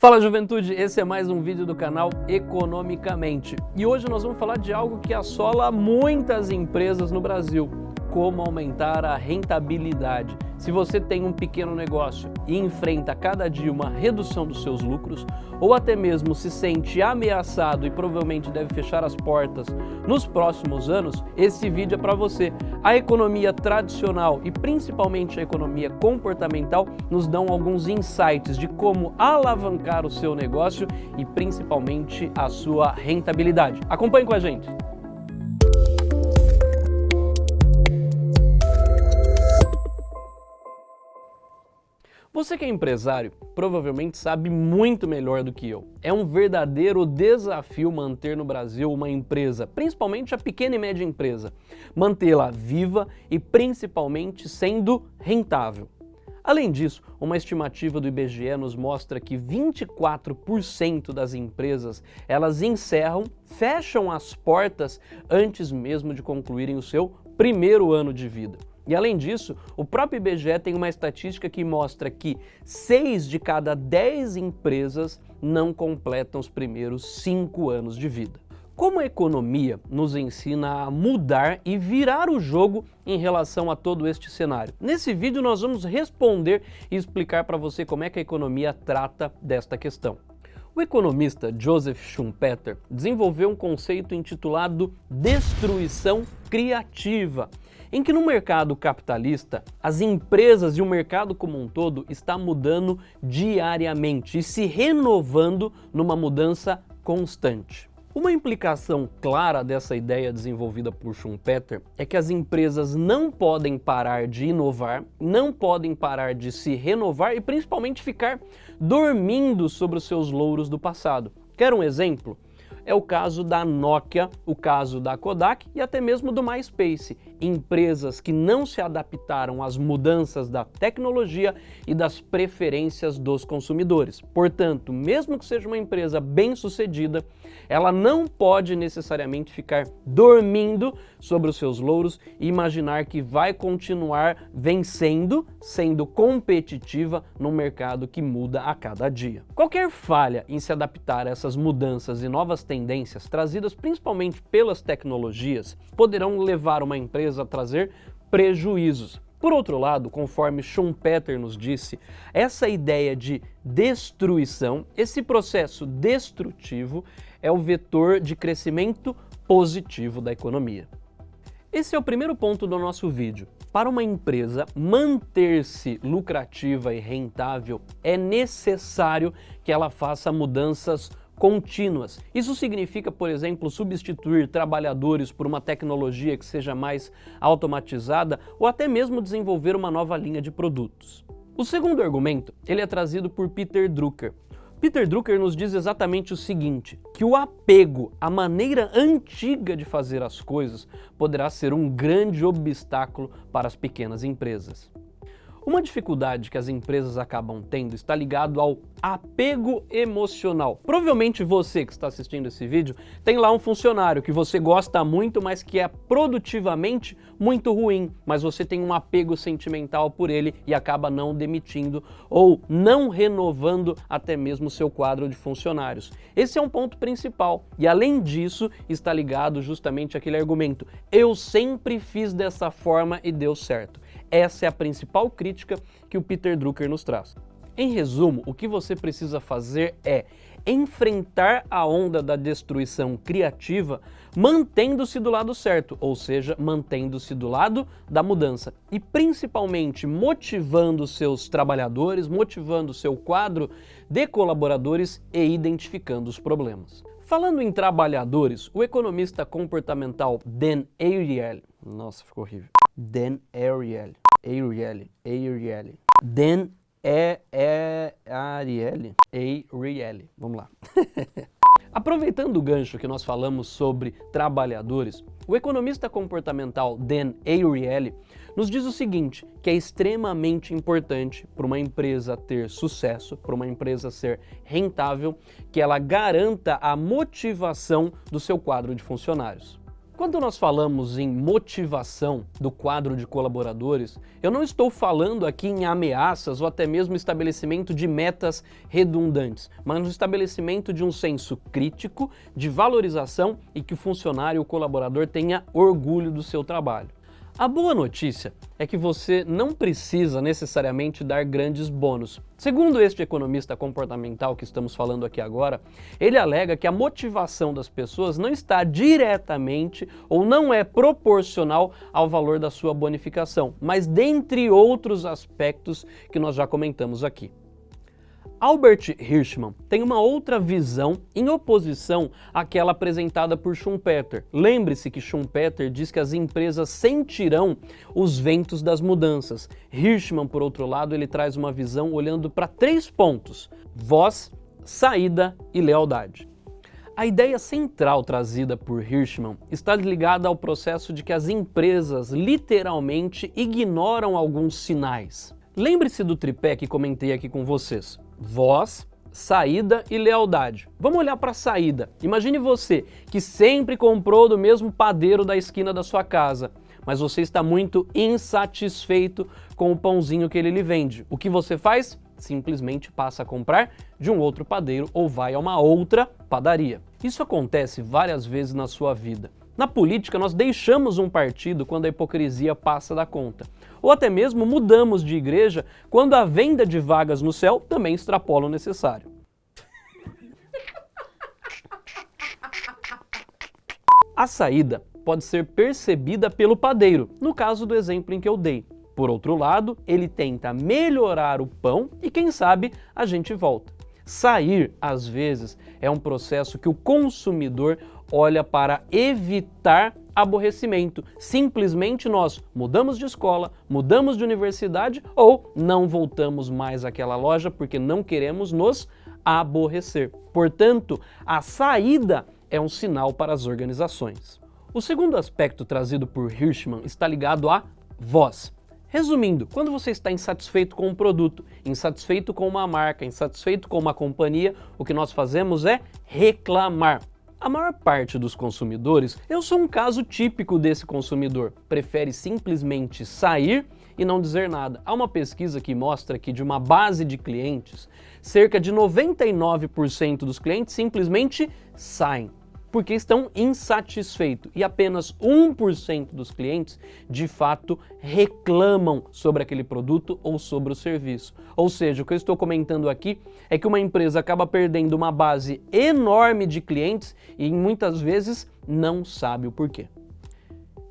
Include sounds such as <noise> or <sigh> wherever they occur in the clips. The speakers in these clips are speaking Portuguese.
Fala juventude, esse é mais um vídeo do canal Economicamente. E hoje nós vamos falar de algo que assola muitas empresas no Brasil, como aumentar a rentabilidade. Se você tem um pequeno negócio e enfrenta cada dia uma redução dos seus lucros, ou até mesmo se sente ameaçado e provavelmente deve fechar as portas nos próximos anos, esse vídeo é para você. A economia tradicional e principalmente a economia comportamental nos dão alguns insights de como alavancar o seu negócio e principalmente a sua rentabilidade. Acompanhe com a gente! Você que é empresário provavelmente sabe muito melhor do que eu. É um verdadeiro desafio manter no Brasil uma empresa, principalmente a pequena e média empresa, mantê-la viva e principalmente sendo rentável. Além disso, uma estimativa do IBGE nos mostra que 24% das empresas elas encerram, fecham as portas antes mesmo de concluírem o seu primeiro ano de vida. E além disso, o próprio IBGE tem uma estatística que mostra que 6 de cada 10 empresas não completam os primeiros 5 anos de vida. Como a economia nos ensina a mudar e virar o jogo em relação a todo este cenário? Nesse vídeo nós vamos responder e explicar para você como é que a economia trata desta questão. O economista Joseph Schumpeter desenvolveu um conceito intitulado destruição criativa, em que no mercado capitalista, as empresas e o mercado como um todo está mudando diariamente e se renovando numa mudança constante. Uma implicação clara dessa ideia desenvolvida por Schumpeter é que as empresas não podem parar de inovar, não podem parar de se renovar e principalmente ficar dormindo sobre os seus louros do passado. Quer um exemplo? É o caso da Nokia, o caso da Kodak e até mesmo do MySpace, empresas que não se adaptaram às mudanças da tecnologia e das preferências dos consumidores. Portanto, mesmo que seja uma empresa bem sucedida, ela não pode necessariamente ficar dormindo sobre os seus louros e imaginar que vai continuar vencendo, sendo competitiva num mercado que muda a cada dia. Qualquer falha em se adaptar a essas mudanças e novas tendências trazidas principalmente pelas tecnologias poderão levar uma empresa a trazer prejuízos. Por outro lado, conforme Schumpeter nos disse, essa ideia de destruição, esse processo destrutivo, é o vetor de crescimento positivo da economia. Esse é o primeiro ponto do nosso vídeo. Para uma empresa manter-se lucrativa e rentável, é necessário que ela faça mudanças contínuas. Isso significa, por exemplo, substituir trabalhadores por uma tecnologia que seja mais automatizada ou até mesmo desenvolver uma nova linha de produtos. O segundo argumento ele é trazido por Peter Drucker. Peter Drucker nos diz exatamente o seguinte, que o apego à maneira antiga de fazer as coisas poderá ser um grande obstáculo para as pequenas empresas. Uma dificuldade que as empresas acabam tendo está ligado ao apego emocional. Provavelmente você que está assistindo esse vídeo tem lá um funcionário que você gosta muito, mas que é produtivamente muito ruim, mas você tem um apego sentimental por ele e acaba não demitindo ou não renovando até mesmo seu quadro de funcionários. Esse é um ponto principal e além disso está ligado justamente àquele argumento, eu sempre fiz dessa forma e deu certo. Essa é a principal crítica que o Peter Drucker nos traz. Em resumo, o que você precisa fazer é enfrentar a onda da destruição criativa mantendo-se do lado certo, ou seja, mantendo-se do lado da mudança e principalmente motivando seus trabalhadores, motivando seu quadro de colaboradores e identificando os problemas. Falando em trabalhadores, o economista comportamental Dan Ariely, nossa, ficou horrível, Dan Ariely, Ariely, Ariely. Dan é, é Ariely, Ariely. Vamos lá. <laughs> Aproveitando o gancho que nós falamos sobre trabalhadores, o economista comportamental Dan Ariely nos diz o seguinte, que é extremamente importante para uma empresa ter sucesso, para uma empresa ser rentável, que ela garanta a motivação do seu quadro de funcionários. Quando nós falamos em motivação do quadro de colaboradores, eu não estou falando aqui em ameaças ou até mesmo estabelecimento de metas redundantes, mas no estabelecimento de um senso crítico, de valorização e que o funcionário, o colaborador tenha orgulho do seu trabalho. A boa notícia é que você não precisa necessariamente dar grandes bônus. Segundo este economista comportamental que estamos falando aqui agora, ele alega que a motivação das pessoas não está diretamente ou não é proporcional ao valor da sua bonificação, mas dentre outros aspectos que nós já comentamos aqui. Albert Hirschman tem uma outra visão em oposição àquela apresentada por Schumpeter. Lembre-se que Schumpeter diz que as empresas sentirão os ventos das mudanças. Hirschman, por outro lado, ele traz uma visão olhando para três pontos, voz, saída e lealdade. A ideia central trazida por Hirschman está ligada ao processo de que as empresas literalmente ignoram alguns sinais. Lembre-se do tripé que comentei aqui com vocês voz, saída e lealdade. Vamos olhar para a saída. Imagine você que sempre comprou do mesmo padeiro da esquina da sua casa, mas você está muito insatisfeito com o pãozinho que ele lhe vende. O que você faz? Simplesmente passa a comprar de um outro padeiro ou vai a uma outra padaria. Isso acontece várias vezes na sua vida. Na política, nós deixamos um partido quando a hipocrisia passa da conta. Ou até mesmo mudamos de igreja quando a venda de vagas no céu também extrapola o necessário. A saída pode ser percebida pelo padeiro, no caso do exemplo em que eu dei. Por outro lado, ele tenta melhorar o pão e quem sabe a gente volta. Sair, às vezes, é um processo que o consumidor olha para evitar aborrecimento. Simplesmente nós mudamos de escola, mudamos de universidade ou não voltamos mais àquela loja porque não queremos nos aborrecer. Portanto, a saída é um sinal para as organizações. O segundo aspecto trazido por Hirschman está ligado à voz. Resumindo, quando você está insatisfeito com um produto, insatisfeito com uma marca, insatisfeito com uma companhia, o que nós fazemos é reclamar. A maior parte dos consumidores, eu sou um caso típico desse consumidor, prefere simplesmente sair e não dizer nada. Há uma pesquisa que mostra que de uma base de clientes, cerca de 99% dos clientes simplesmente saem porque estão insatisfeitos e apenas 1% dos clientes de fato reclamam sobre aquele produto ou sobre o serviço. Ou seja, o que eu estou comentando aqui é que uma empresa acaba perdendo uma base enorme de clientes e muitas vezes não sabe o porquê.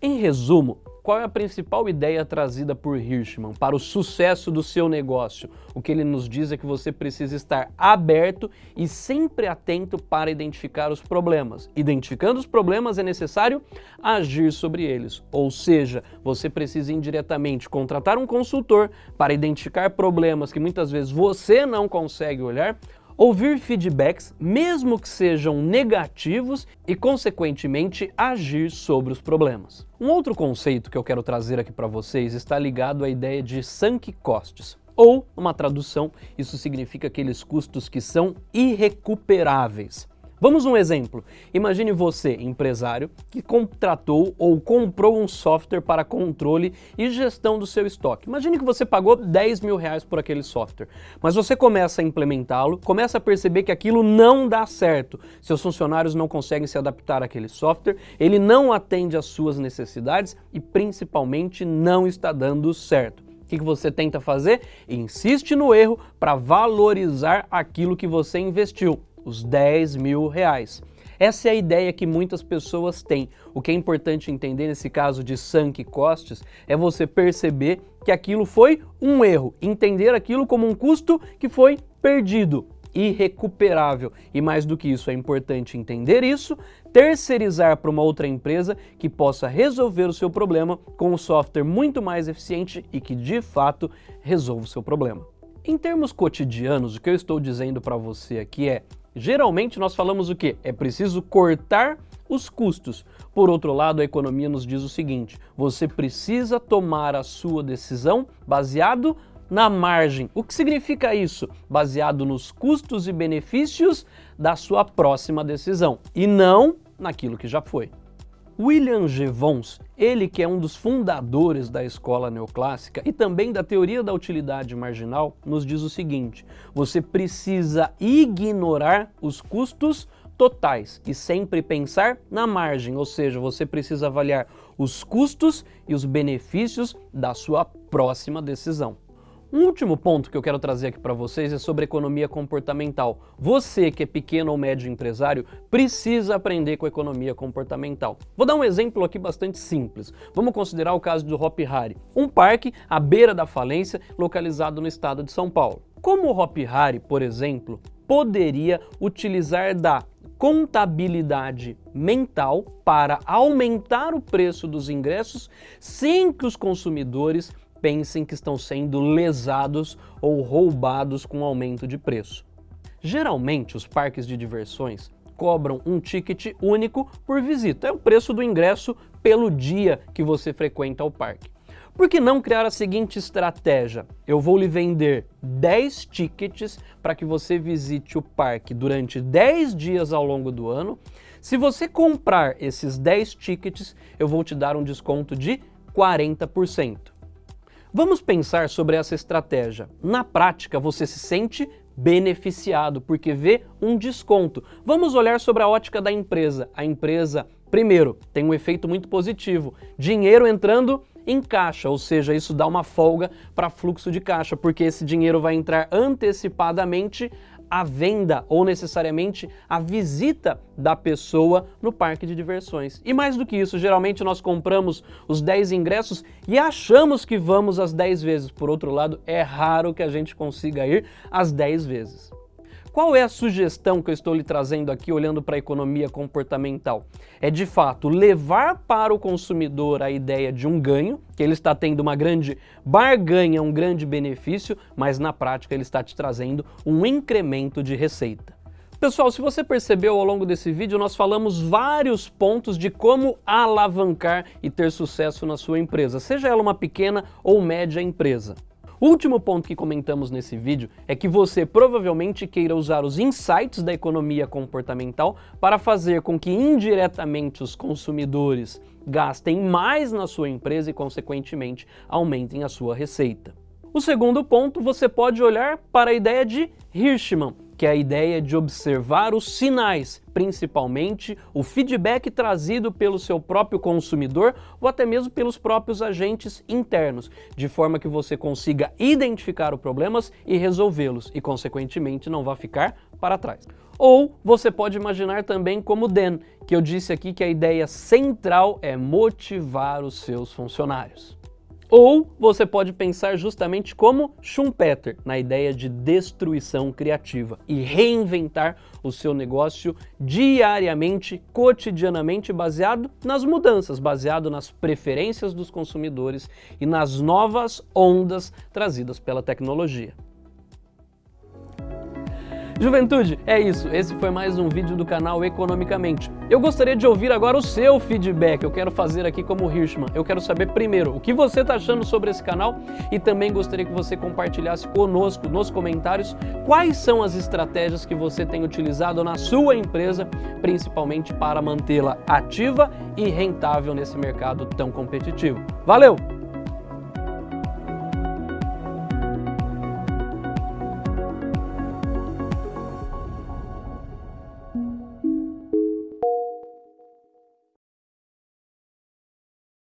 Em resumo, qual é a principal ideia trazida por Hirschman para o sucesso do seu negócio? O que ele nos diz é que você precisa estar aberto e sempre atento para identificar os problemas. Identificando os problemas é necessário agir sobre eles, ou seja, você precisa indiretamente contratar um consultor para identificar problemas que muitas vezes você não consegue olhar ouvir feedbacks, mesmo que sejam negativos, e consequentemente agir sobre os problemas. Um outro conceito que eu quero trazer aqui para vocês está ligado à ideia de sunk costs. Ou, uma tradução, isso significa aqueles custos que são irrecuperáveis. Vamos um exemplo. Imagine você, empresário, que contratou ou comprou um software para controle e gestão do seu estoque. Imagine que você pagou 10 mil reais por aquele software, mas você começa a implementá-lo, começa a perceber que aquilo não dá certo. Seus funcionários não conseguem se adaptar àquele software, ele não atende às suas necessidades e principalmente não está dando certo. O que você tenta fazer? Insiste no erro para valorizar aquilo que você investiu os 10 mil reais. Essa é a ideia que muitas pessoas têm. O que é importante entender nesse caso de sunk costs é você perceber que aquilo foi um erro, entender aquilo como um custo que foi perdido, irrecuperável. E mais do que isso, é importante entender isso, terceirizar para uma outra empresa que possa resolver o seu problema com um software muito mais eficiente e que de fato resolva o seu problema. Em termos cotidianos, o que eu estou dizendo para você aqui é Geralmente nós falamos o que? É preciso cortar os custos. Por outro lado, a economia nos diz o seguinte, você precisa tomar a sua decisão baseado na margem. O que significa isso? Baseado nos custos e benefícios da sua próxima decisão e não naquilo que já foi. William G. Vons, ele que é um dos fundadores da escola neoclássica e também da teoria da utilidade marginal, nos diz o seguinte, você precisa ignorar os custos totais e sempre pensar na margem, ou seja, você precisa avaliar os custos e os benefícios da sua próxima decisão. Um último ponto que eu quero trazer aqui para vocês é sobre economia comportamental. Você que é pequeno ou médio empresário precisa aprender com economia comportamental. Vou dar um exemplo aqui bastante simples. Vamos considerar o caso do Hop Hari, um parque à beira da falência localizado no estado de São Paulo. Como o Hop Hari, por exemplo, poderia utilizar da contabilidade mental para aumentar o preço dos ingressos sem que os consumidores pensem que estão sendo lesados ou roubados com aumento de preço. Geralmente, os parques de diversões cobram um ticket único por visita. É o preço do ingresso pelo dia que você frequenta o parque. Por que não criar a seguinte estratégia? Eu vou lhe vender 10 tickets para que você visite o parque durante 10 dias ao longo do ano. Se você comprar esses 10 tickets, eu vou te dar um desconto de 40%. Vamos pensar sobre essa estratégia. Na prática, você se sente beneficiado porque vê um desconto. Vamos olhar sobre a ótica da empresa. A empresa, primeiro, tem um efeito muito positivo. Dinheiro entrando em caixa, ou seja, isso dá uma folga para fluxo de caixa, porque esse dinheiro vai entrar antecipadamente a venda ou necessariamente a visita da pessoa no parque de diversões. E mais do que isso, geralmente nós compramos os 10 ingressos e achamos que vamos às 10 vezes. Por outro lado, é raro que a gente consiga ir às 10 vezes. Qual é a sugestão que eu estou lhe trazendo aqui olhando para a economia comportamental? É de fato levar para o consumidor a ideia de um ganho, que ele está tendo uma grande barganha, um grande benefício, mas na prática ele está te trazendo um incremento de receita. Pessoal, se você percebeu ao longo desse vídeo, nós falamos vários pontos de como alavancar e ter sucesso na sua empresa, seja ela uma pequena ou média empresa. O último ponto que comentamos nesse vídeo é que você provavelmente queira usar os insights da economia comportamental para fazer com que indiretamente os consumidores gastem mais na sua empresa e, consequentemente, aumentem a sua receita. O segundo ponto, você pode olhar para a ideia de Hirschman, que é a ideia de observar os sinais, principalmente o feedback trazido pelo seu próprio consumidor ou até mesmo pelos próprios agentes internos, de forma que você consiga identificar os problemas e resolvê-los e, consequentemente, não vá ficar para trás. Ou você pode imaginar também como Dan, que eu disse aqui que a ideia central é motivar os seus funcionários. Ou você pode pensar justamente como Schumpeter, na ideia de destruição criativa e reinventar o seu negócio diariamente, cotidianamente, baseado nas mudanças, baseado nas preferências dos consumidores e nas novas ondas trazidas pela tecnologia. Juventude, é isso. Esse foi mais um vídeo do canal Economicamente. Eu gostaria de ouvir agora o seu feedback. Eu quero fazer aqui como Hirschman. Eu quero saber primeiro o que você está achando sobre esse canal e também gostaria que você compartilhasse conosco nos comentários quais são as estratégias que você tem utilizado na sua empresa, principalmente para mantê-la ativa e rentável nesse mercado tão competitivo. Valeu!